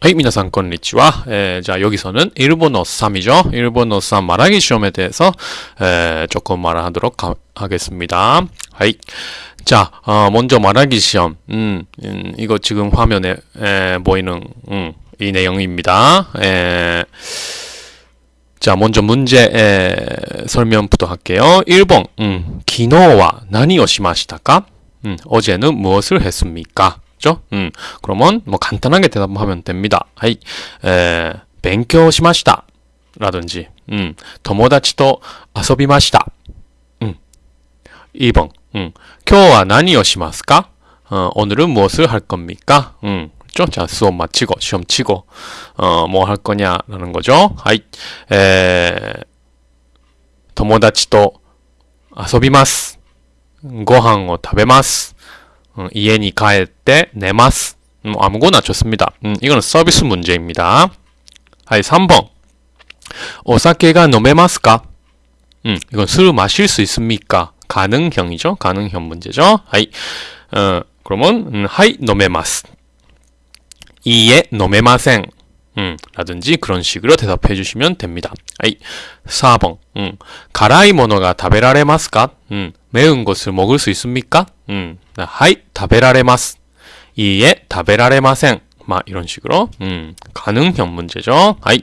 はい、皆さん、こんにちは。えーじゃあ、여기서는 일본어 3이죠. 일본어 3 말하기 시험에 대해서 에, 조금 말하도록 하, 하겠습니다. 하이. 자, 어, 먼저 말하기 시험. 음, 음, 이거 지금 화면에 에, 보이는 음, 이 내용입니다. 에, 자, 먼저 문제 에, 설명부터 할게요. 1번. 음, 昨日は 何をしましたか? 음, 어제는 무엇을 했습니까? 죠? 음, 그러면 뭐 간단하게 대답하면 됩니다. 하이, 에, 勉強しました. 라든지, 음, 友達と遊びました. 음, 2번, 음, 今日は何をしますか? 어, 오늘은 무엇을 할 겁니까? 음, 죠? 자, 수업 마치고, 시험 치고, 어, 뭐 할 거냐라는 거죠. 하이, 에, 友達と遊びます. ご飯を食べます. 음, 家に帰って寝ます. 음, 아무거나 좋습니다. 음, 이거는 서비스 문제입니다. はい 3번. お酒が飲めますか? 음, 이건 술을 마실 수 있습니까? 가능형이죠. 가능형 문제죠. はい. 어, 그러면 음, はい 飲めます. いいえ 飲めません. 음, 라든지 그런 식으로 대답해 주시면 됩니다. 하이. 4번. 음, 가라이 모노가 타베라레마스까? 음, 매운 것을 먹을 수 있습니까? 음, 하이, 타베라레마스. 이에 타베라레마생. 막 이런 식으로 음, 가능형 문제죠. 하이.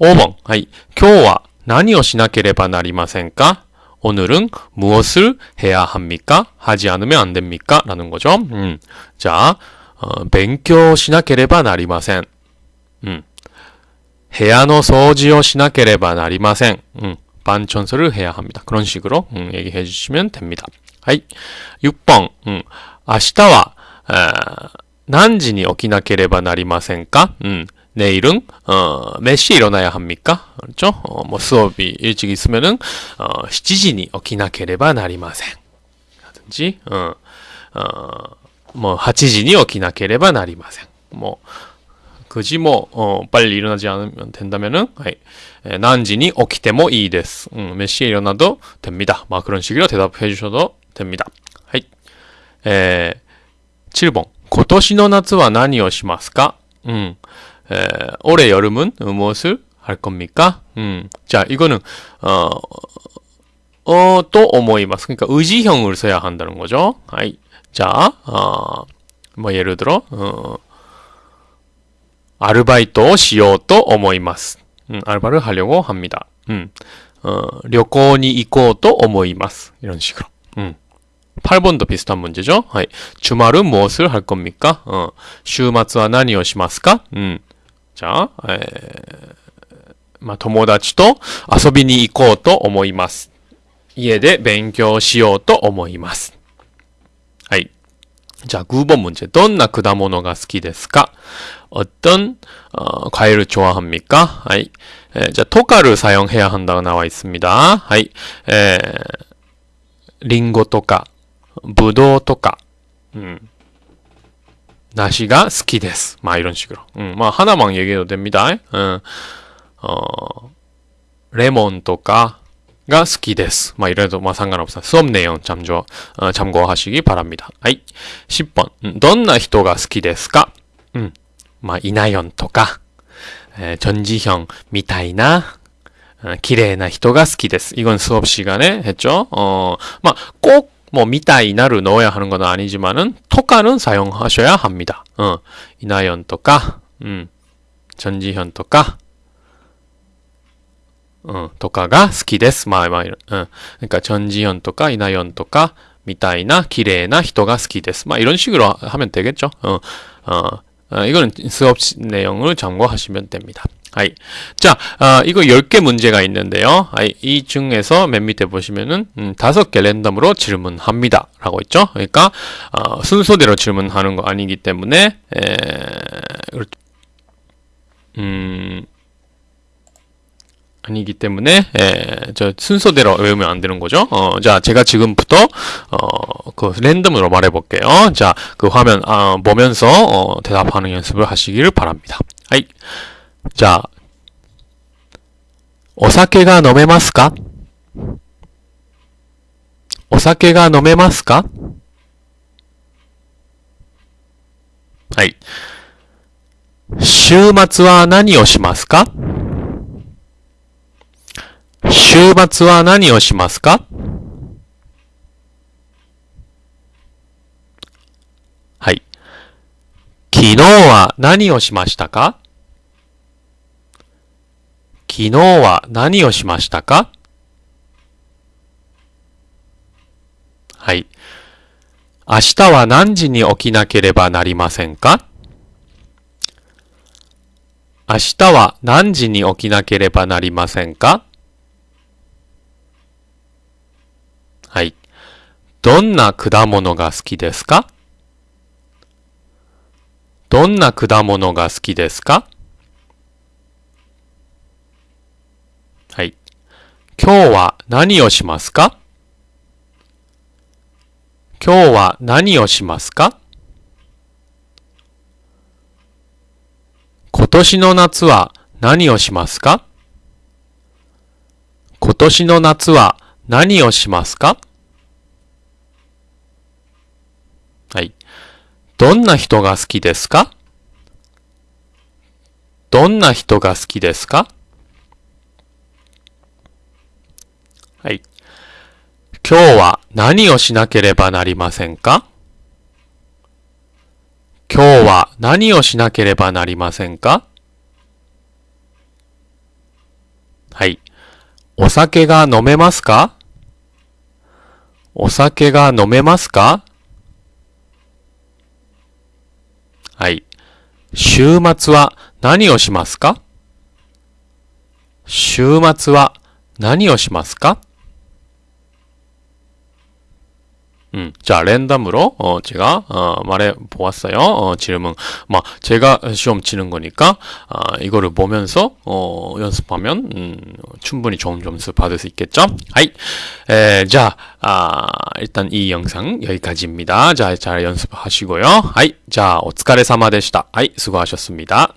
5번. 하이. 今日は何をしなければなりませんか? 오늘은 무엇을 해야 합니까? 하지 않으면 안 됩니까? 라는 거죠. 음, 자, 어, 勉強しなければなりません. 음, 部屋の掃除をしなければなりません. 음, 반 청소를 해야 합니다. 그런 식으로 음, 얘기해 주시면 됩니다. 하이. 6번. 음, 明日は 아, 何時に起きなければなりませんか? 음, 내일은 어, 몇 시에 일어나야 합니까? 그렇죠? 어, 뭐 수업이 일찍 있으면은 어, 7時に 起きなければなりません. 라든지 어, 어, 뭐 8時に 起きなければなりません. 뭐 그지 뭐 어, 빨리 일어나지 않으면 된다면은 하이, 에, 난지니 오키테모 이です. 음, 몇 시에 일어나도 됩니다. 막 그런 식으로 대답해 주셔도 됩니다. 하이. 에, 7번. 今年の夏は何をしますか? 음. 에, 올해 여름은 무엇을 할 겁니까? 음. 자, 이거는 어, 어, 또 오모이마스. 그러니까 의지형을 써야 한다는 거죠. 하이. 자, 어, 뭐 예를 들어 어, アルバイトをしようと思います。うん、アルバル하려고 합니다. 음, 어, 旅行に行こうと思います. 이런 식으로. 음. 8번도 비슷한 문제죠. 하이. 주말은 무엇을 할 겁니까? 어, 週末は何をしますか? 음. 자, 에, まあ、友達と遊びに行こうと思います。家で勉強しようと思います。はい。 자, 9번 문제. どんな果物が好きですか? 어떤 어, 과일을 좋아합니까? 하이. 에, 자, 토카를 사용해야 한다고 나와 있습니다. 하이. 에, 링고 토카, 부도 토카. 음. 나시가 好きです. 막 이런 식으로. 음, 뭐 하나만 얘기해도 됩니다. 어, 어, 레몬 토카 가 好きです. 막 이래도 뭐 상관없어요. 수업 내용 참조, 어, 참고하시기 바랍니다. 하이. 10번. 음, どんな人が好きですか? 음, まあ、イナヨンとか、えー、チョンジヒョンみたいな、어, 綺麗な人が好きです. 이건 수업 시간에 했죠. 어, 막, 꼭, 뭐, 미타이 나를 넣어야 하는 건 아니지만은, 토카는 사용하셔야 합니다. 어, 이나연 토카, 음, 전지현 토카, 어, 토카가 好きです. 막, 막, 이런, 어, 그러니까 전지현 토카, 이나연 토카, 미타이나, 綺麗な人が好きです. 막, 이런 식으로 하면 되겠죠. 어, 어, 어, 이거는 수업 내용을 참고하시면 됩니다. 아이. 자, 어, 이거 10개 문제가 있는데요. 아이, 이 중에서 맨 밑에 보시면은, 음, 5개 랜덤으로 질문합니다. 라고 있죠. 그러니까, 어, 순서대로 질문하는 거 아니기 때문에, 에, 음, 아니기 때문에 예, 저 순서대로 외우면 안 되는 거죠. 어, 자, 제가 지금부터 어, 그 랜덤으로 말해 볼게요. 자, 그 화면 아, 보면서 어, 대답하는 연습을 하시기를 바랍니다. 하이. じゃあ、お酒が飲めますか？お酒が飲めますか？はい。週末は何をしますか？週末は何をしますか？はい。昨日は何をしましたか？昨日は何をしましたか？はい。明日は何時に起きなければなりませんか？明日は何時に起きなければなりませんか？はい。どんな果物が好きですか？どんな果物が好きですかはい。今日は何をしますか？今日は何をしますか？今年の夏は何をしますか？今年の夏は何をしますか？はい。どんな人が好きですか？どんな人が好きですかはい。今日は何をしなければなりませんか？今日は何をしなければなりませんか？はい。お酒が飲めますか？お酒が飲めますか？はい。週末は何をしますか？週末は何をしますか？ 음, 자 랜덤으로 어, 제가 어, 말해 보았어요. 어, 지름은 막 뭐, 제가 시험 치는 거니까 아, 이거를 보면서 어, 연습하면 음, 충분히 좋은 점수 받을 수 있겠죠. はい, 에, 자 아, 일단 이 영상 여기까지입니다. 자 잘 연습하시고요. はい, 자 お疲れ様でした. はい, 수고하셨습니다.